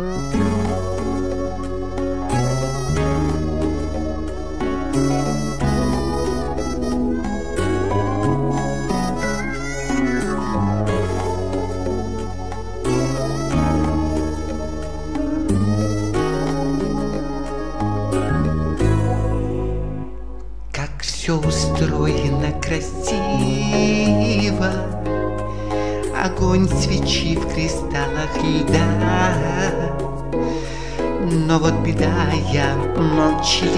Как все устроено красиво. Огонь свечи в кристаллах льда Но вот беда, я молчаливый.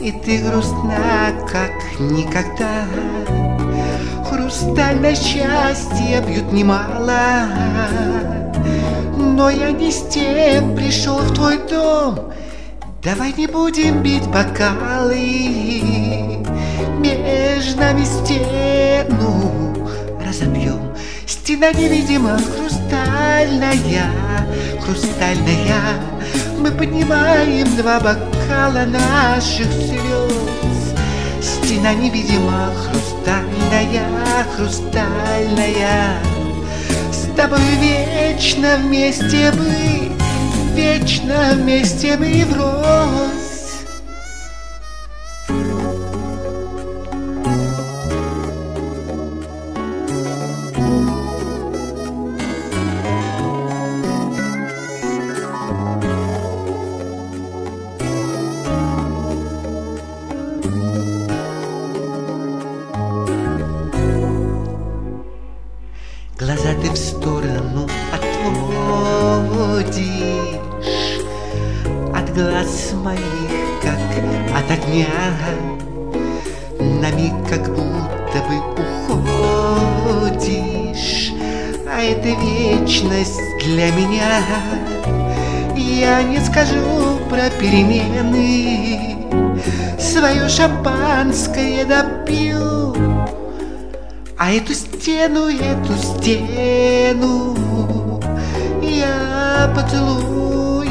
И ты грустна, как никогда. Хрустальное счастье бьют немало. Но я не с тем пришел в твой дом. Давай не будем бить бокалы. Между нами стену разобьем. Стена невидима, хрустальная, хрустальная Мы поднимаем два бокала наших слез. Стена невидима, хрустальная, хрустальная. С тобой вечно вместе быть вечно вместе мы врозь. Глаза ты в сторону отводишь. От глаз моих, как от огня На миг как будто бы уходишь. А это вечность для меня. Я не скажу про перемены. Свое шампанское допью а эту стену, эту стену Я поцелуем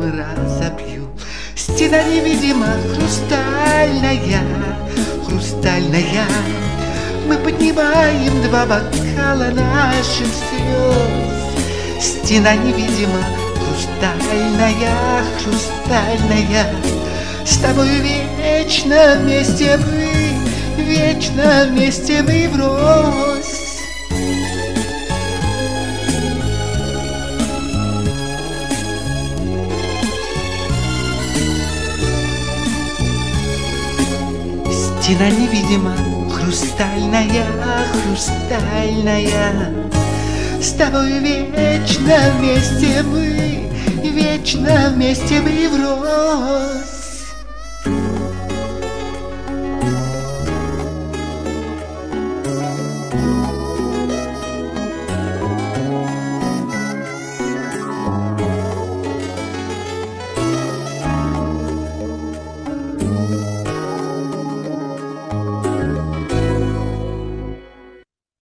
разобью. Стена невидима, хрустальная, хрустальная. Мы поднимаем два бокала наших слез. Стена невидима, хрустальная, хрустальная. С тобой вечно вместе мы вечно вместе мы врозь. Стена невидима, хрустальная, хрустальная С тобой вечно вместе мы, вечно вместе мы врозь.